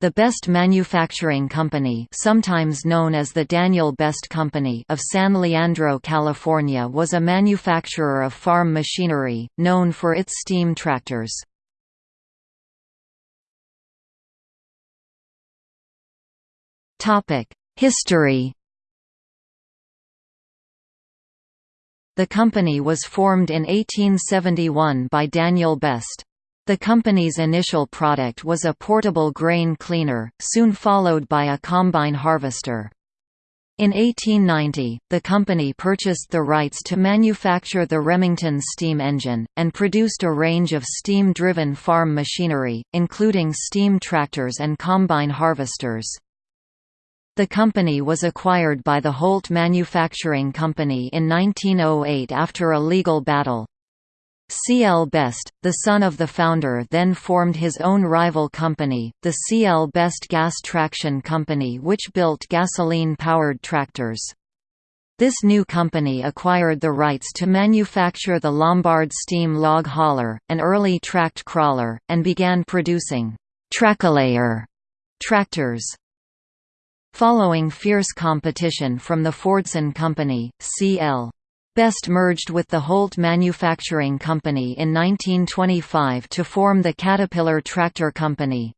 The Best Manufacturing Company sometimes known as the Daniel Best Company of San Leandro, California was a manufacturer of farm machinery, known for its steam tractors. History The company was formed in 1871 by Daniel Best. The company's initial product was a portable grain cleaner, soon followed by a combine harvester. In 1890, the company purchased the rights to manufacture the Remington steam engine, and produced a range of steam-driven farm machinery, including steam tractors and combine harvesters. The company was acquired by the Holt Manufacturing Company in 1908 after a legal battle. C. L. Best, the son of the founder then formed his own rival company, the C. L. Best Gas Traction Company which built gasoline-powered tractors. This new company acquired the rights to manufacture the Lombard steam log hauler, an early tracked crawler, and began producing «Trackolayer» tractors. Following fierce competition from the Fordson Company, C.L. Best merged with the Holt Manufacturing Company in 1925 to form the Caterpillar Tractor Company.